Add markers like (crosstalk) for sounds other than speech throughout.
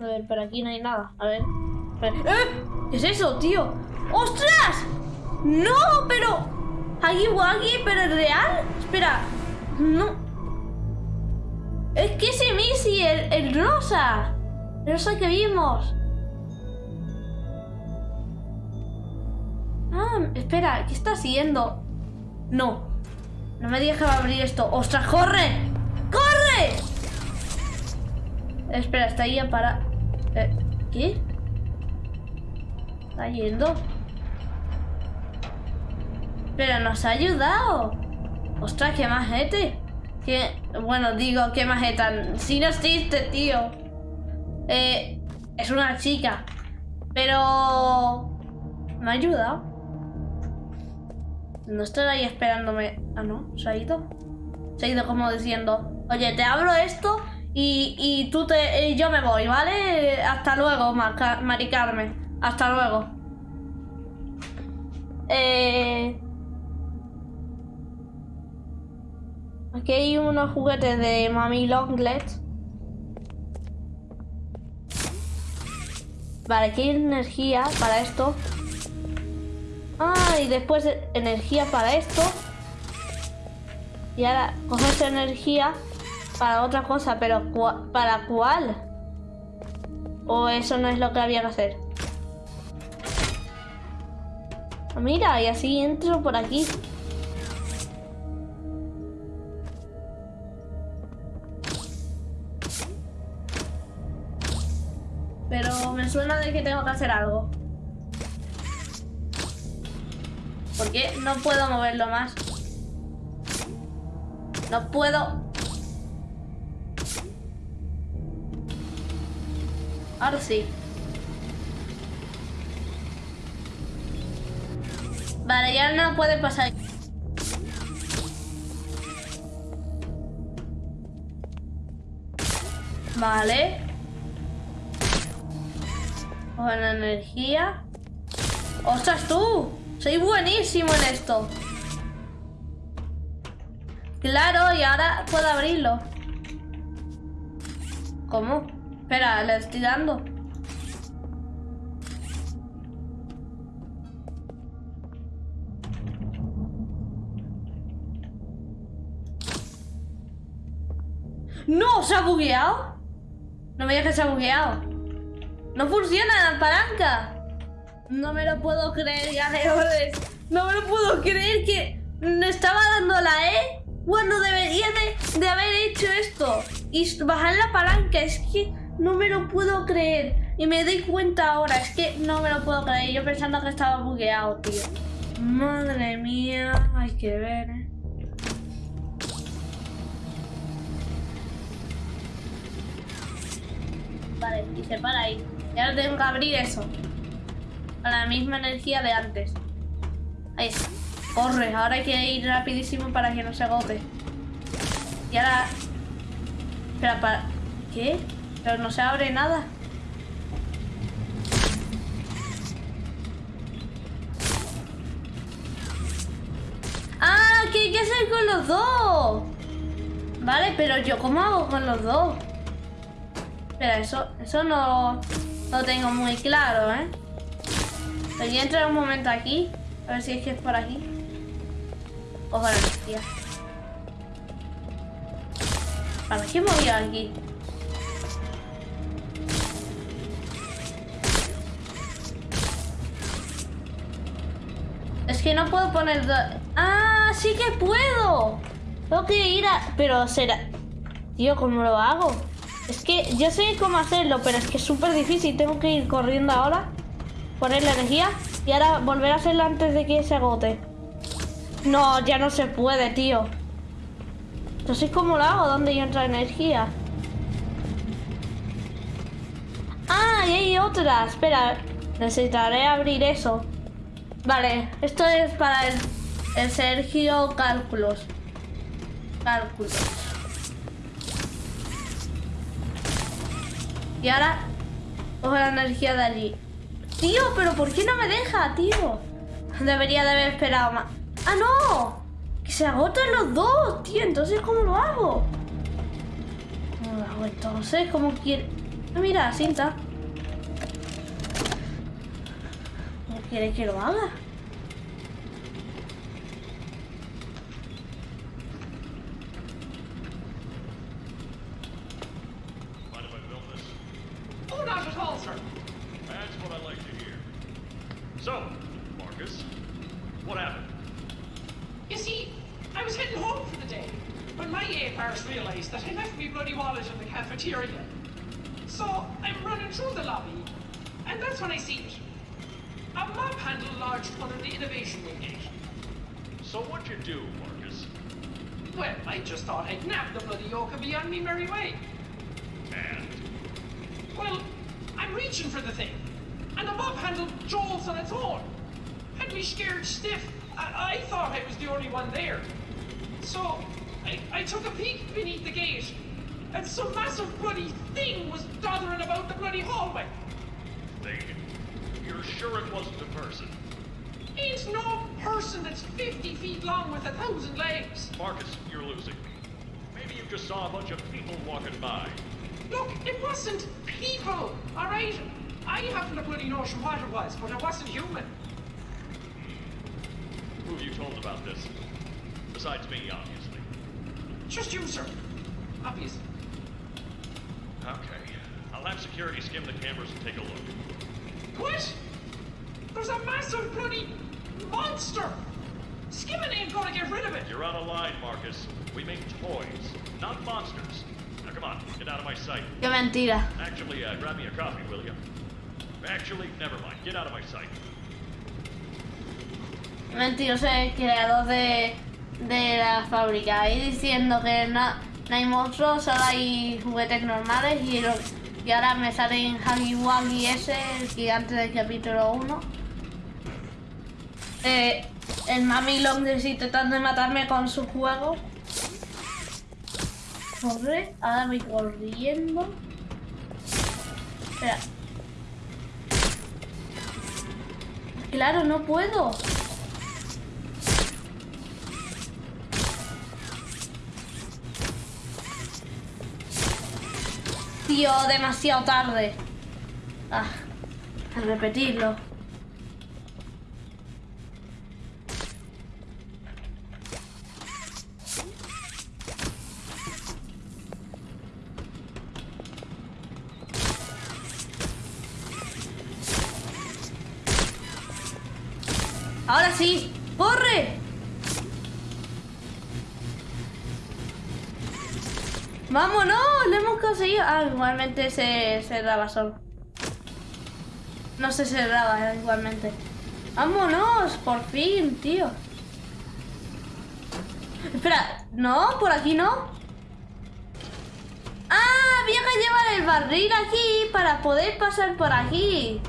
A ver, por aquí no hay nada. A ver. ¡Eh! ¿Qué es eso, tío? ¡Ostras! ¡No! Pero... Aquí Waggy, pero es real. Espera. No. Es que ese Missy, el, rosa. El rosa que vimos. Ah, espera, ¿qué está haciendo? No. No me digas abrir esto. ¡Ostras, corre! ¡Corre! Espera, está ahí para... Eh, ¿Qué? Está yendo. Pero nos ha ayudado. Ostras, qué majete. Que, bueno, digo, qué majeta. Si no existe, tío. Eh, es una chica. Pero... Me ha ayudado. No estoy ahí esperándome. Ah, no, se ha ido. Se ha ido como diciendo, oye, te abro esto y, y tú te. Y yo me voy, ¿vale? Hasta luego, Mari Carmen. Hasta luego. Eh. Aquí hay unos juguetes de Mami Longlet. Vale, aquí hay energía para esto. Ah, y después energía para esto. Y ahora coges energía para otra cosa, pero ¿para cuál? ¿O eso no es lo que había que hacer? Ah, mira, y así entro por aquí. Pero me suena de que tengo que hacer algo. ¿Por qué no puedo moverlo más? No puedo. Ahora sí. Vale, ya no puede pasar. Vale. Buena energía. ¡Ostras tú! Soy buenísimo en esto. Claro, y ahora puedo abrirlo. ¿Cómo? Espera, le estoy dando. ¡No! ¿Se ha bugueado? No me digas que se ha bugueado. ¡No funciona la palanca! No me lo puedo creer, ganadores. (laughs) No me lo puedo creer que me estaba dando la E cuando debería de, de haber hecho esto. Y bajar la palanca. Es que no me lo puedo creer. Y me doy cuenta ahora. Es que no me lo puedo creer. Yo pensando que estaba bugueado, tío. Madre mía. Hay que ver, eh. Vale, y se para ahí. Y ahora tengo que abrir eso a la misma energía de antes. Ahí está. Corre, ahora hay que ir rapidísimo para que no se agote. Y ahora... Espera, para... ¿Qué? Pero no se abre nada. ¡Ah! ¿Qué hay que hacer con los dos? Vale, pero yo ¿cómo hago con los dos? Espera, eso, eso no lo tengo muy claro, ¿eh? Voy a entrar un momento aquí. A ver si es que es por aquí. La energía. ¿Para qué movió aquí? No puedo poner... ¡Ah! ¡Sí que puedo! Tengo que ir a... Pero será... Tío, ¿cómo lo hago? Es que yo sé cómo hacerlo, pero es que es súper difícil. Tengo que ir corriendo ahora poner la energía y ahora volver a hacerlo antes de que se agote. No, ya no se puede, tío. Entonces, ¿cómo lo hago? ¿Dónde entra energía? Ah, y hay otra. Espera, necesitaré abrir eso. Vale, esto es para el, Sergio Cálculos. Cálculos. Y ahora cojo la energía de allí. Tío, pero ¿por qué no me deja, tío? Debería de haber esperado más. ¡Ah, no! Que se agotan los dos, tío. Entonces, ¿cómo lo hago? ¿Cómo lo hago entonces? ¿Cómo quiere...? Ah, mira, cinta. ¿Cómo quiere que lo haga? Under the innovation wing. So what'd you do, Marcus? Well, I just thought I'd nab the bloody yoke and be on me merry way. And Well, I'm reaching for the thing, and the mob handle jolts on its own. Had me scared stiff. I, I thought I was the only one there. So, I, I took a peek beneath the gate, and some massive bloody thing was doddering about the bloody hallway. thing. You're sure it wasn't a person? Ain't no person that's 50 feet long with a thousand legs. Marcus, you're losing me. Maybe you just saw a bunch of people walking by. Look, it wasn't people, alright? I haven't a bloody notion what it was, but it wasn't human. Who have you told about this? Besides me, obviously. Just you, sir. Obviously. Okay. I'll have security skim the cameras and take a look. What? There's a massive bloody monster! Skimming ain't gonna get rid of it! You're out of line, Marcus. We make toys, not monsters. Now come on, get out of my sight. Qué mentira. Actually, uh, grab me a coffee, will you? Actually, never mind. Get out of my sight. Mentiroso el creador de, de la fábrica. Ahí diciendo que no, no hay monstruos, solo hay juguetes normales y, lo- y ahora me salen Huggy Wuggy ese, el gigante del capítulo 1. Eh, el Mami Longlegs tratando de matarme con su juego. Corre, ahora voy corriendo. Espera. Claro, no puedo. Tío, demasiado tarde. Ah, al repetirlo. Ahora sí, corre. ¡Vámonos! ¡Lo hemos conseguido! Ah, igualmente se cerraba solo. No se cerraba, eh, igualmente. ¡Vámonos! Por fin, tío. Espera, no, por aquí no. ¡Ah! Había que llevar el barril aquí para poder pasar por aquí.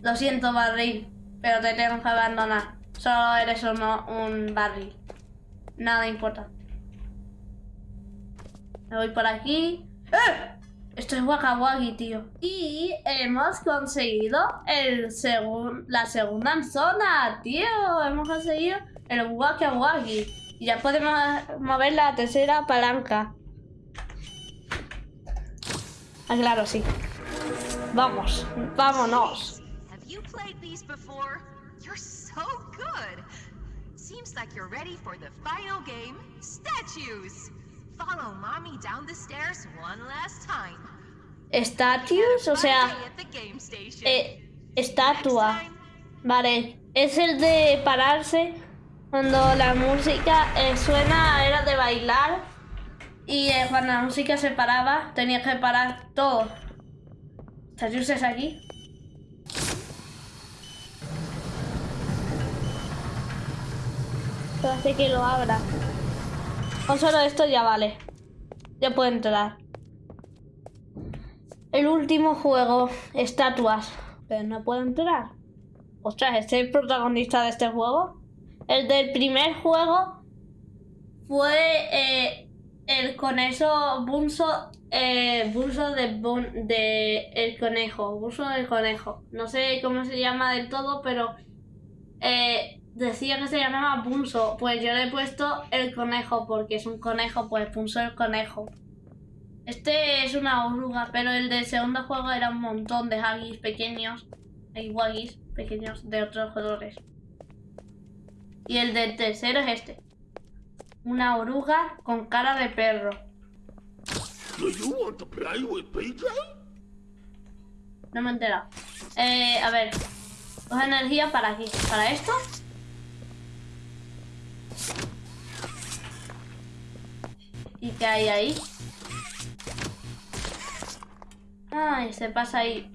Lo siento, barril, pero te tengo que abandonar. Solo eres uno, un barril. Nada importa. Me voy por aquí. ¡Eh! Esto es Waka Waki, tío. Y hemos conseguido el segun la segunda zona, tío. Hemos conseguido el Waki. Y ya podemos mover la tercera palanca. Ah, claro, sí. Vamos, vámonos. Played these before? You're so good. Seems like you're ready for the final game, statues. Follow mommy down the stairs one last time. Statues, o sea, eh, estatua. Vale, es el de pararse cuando la música eh, suena, era de bailar. Y eh, cuando la música se paraba, tenía que parar todo. ¿Statues es aquí? Pero hace que lo abra. Con solo esto ya vale. Ya puedo entrar. El último juego, estatuas. Pero no puedo entrar. Ostras, ¿este es el protagonista de este juego? El del primer juego fue eh, el conejo Bunso. Eh, de, Bun- el conejo. Bunso del conejo. No sé cómo se llama del todo, pero eh, decía que se llamaba Bunso. Pues yo le he puesto el conejo porque es un conejo, pues Bunso el conejo. Este es una oruga, pero el del segundo juego era un montón de haggis pequeños. Waggies pequeños de otros colores. Y el del tercero es este. Una oruga con cara de perro. No me he enterado. Eh, a ver. Coge energía para aquí. ¿Para esto? ¿Y qué hay ahí? Ay, se pasa ahí.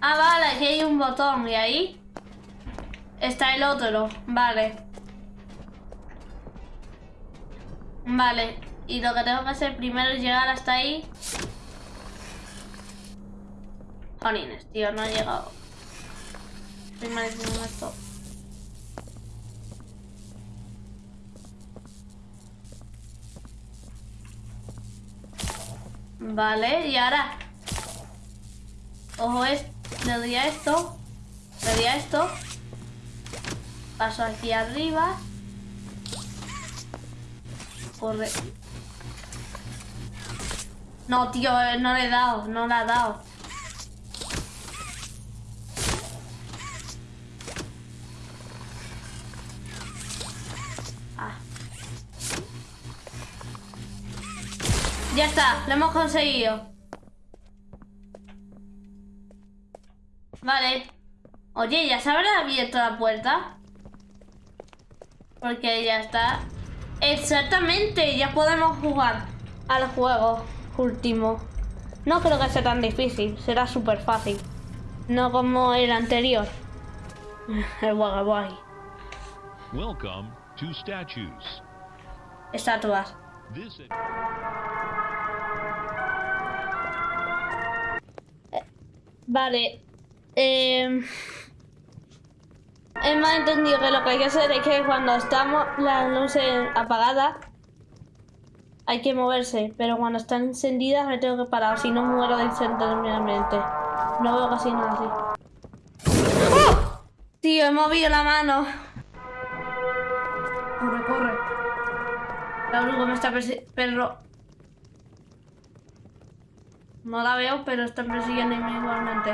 Ah, vale, aquí hay un botón y ahí está el otro. Vale. Vale. Y lo que tengo que hacer primero es llegar hasta ahí. Jolines, tío, no he llegado. Estoy malísimo en esto. Vale, y ahora... Ojo, es... le doy a esto. Le doy a esto. Paso aquí arriba. Corre. No, tío, eh, no le he dado, no le ha dado. Ya está, lo hemos conseguido. Vale. Oye, ¿ya se habrá abierto la puerta? Porque ya está. Exactamente, ya podemos jugar al juego último. No creo que sea tan difícil, será súper fácil. No como el anterior. (laughs) El Wagaboy. Welcome to statues. Estatuas. This Vale. Eh, hemos entendido que lo que hay que hacer es que cuando estamos las luces apagadas hay que moverse, pero cuando están encendidas me tengo que parar, si no muero instantáneamente. No veo casi nada así. ¡Oh! Tío, he movido la mano. Corre, corre. La oruga me está persiguiendo. No la veo, pero está persiguiendo igualmente.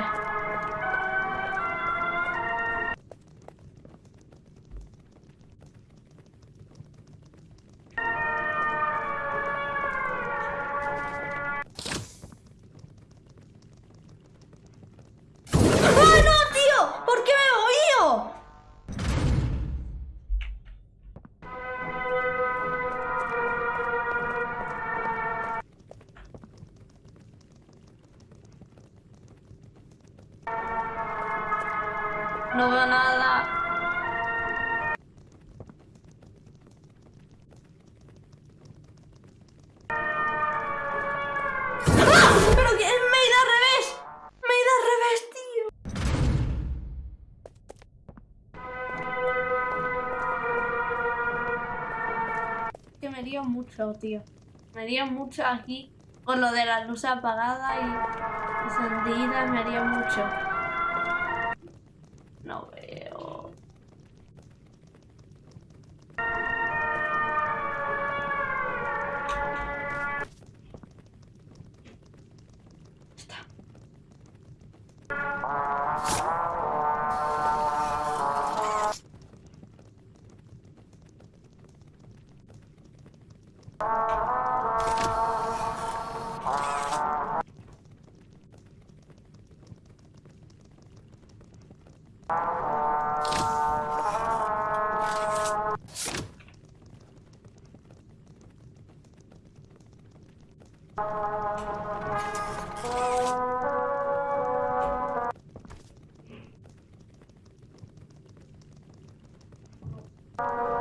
Tío. Me lío mucho aquí con lo de la luz apagada y encendida. Me lío mucho. No veo. Está. ¿Dónde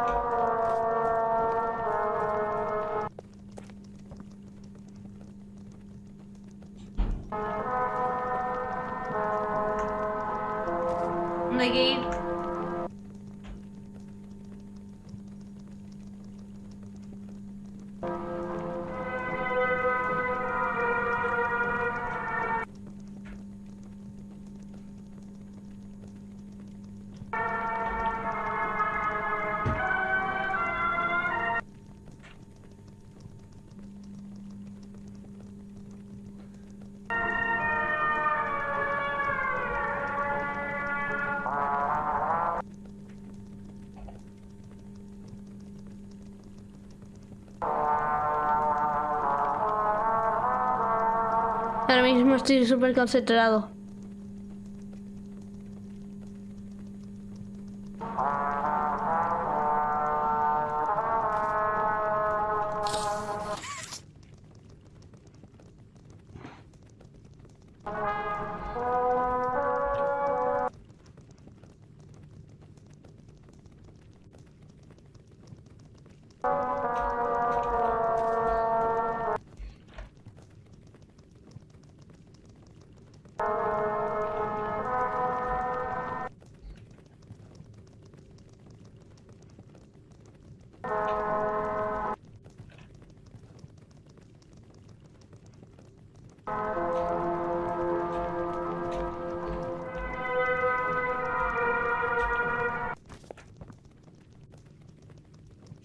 estoy súper concentrado.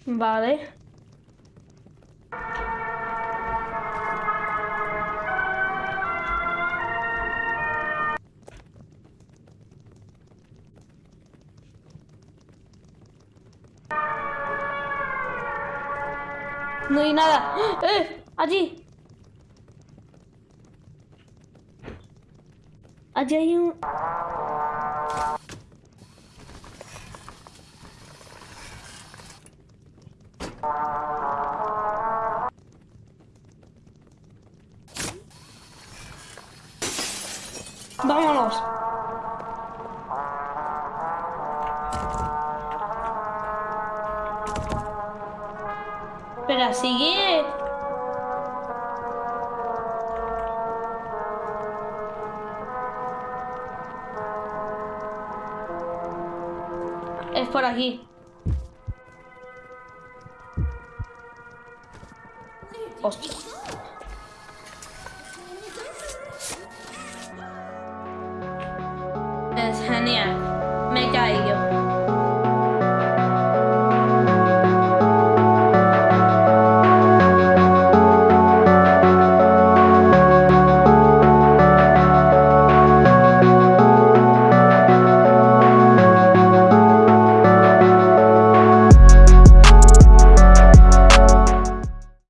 Vale. No hay nada. ¡Eh! Allí. Allí hay un... Vámonos. Espera, sigue. Es por aquí. 8.